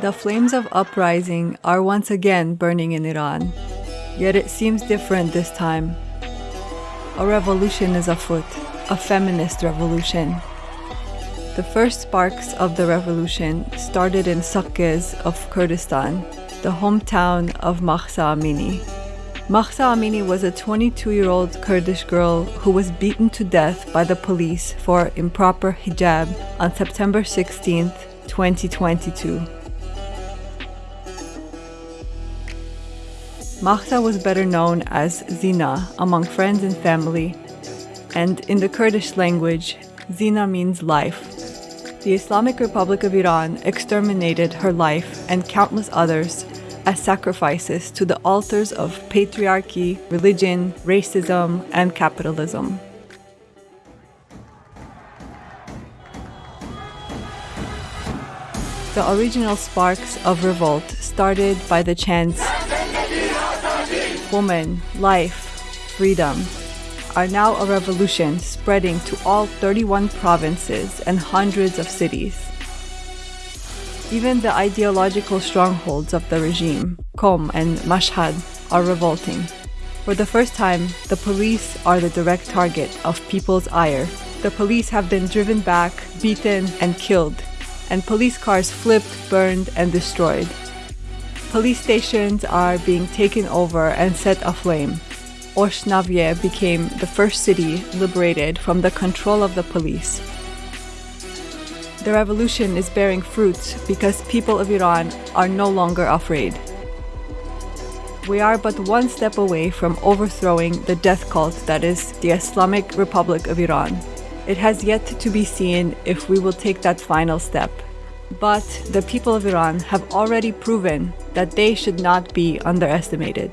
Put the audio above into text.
The flames of uprising are once again burning in Iran, yet it seems different this time. A revolution is afoot, a feminist revolution. The first sparks of the revolution started in Saqqez of Kurdistan, the hometown of Mahsa Amini. Mahsa Amini was a 22 year old Kurdish girl who was beaten to death by the police for improper hijab on September 16, 2022. Mahsa was better known as Zina among friends and family, and in the Kurdish language, Zina means life. The Islamic Republic of Iran exterminated her life and countless others as sacrifices to the altars of patriarchy, religion, racism, and capitalism. The original sparks of revolt started by the chants Woman, Life, Freedom, are now a revolution spreading to all 31 provinces and hundreds of cities. Even the ideological strongholds of the regime, Qom and Mashhad, are revolting. For the first time, the police are the direct target of people's ire. The police have been driven back, beaten, and killed, and police cars flipped, burned, and destroyed. Police stations are being taken over and set aflame. Oshnavye became the first city liberated from the control of the police. The revolution is bearing fruit because people of Iran are no longer afraid. We are but one step away from overthrowing the death cult that is the Islamic Republic of Iran. It has yet to be seen if we will take that final step. But the people of Iran have already proven that they should not be underestimated.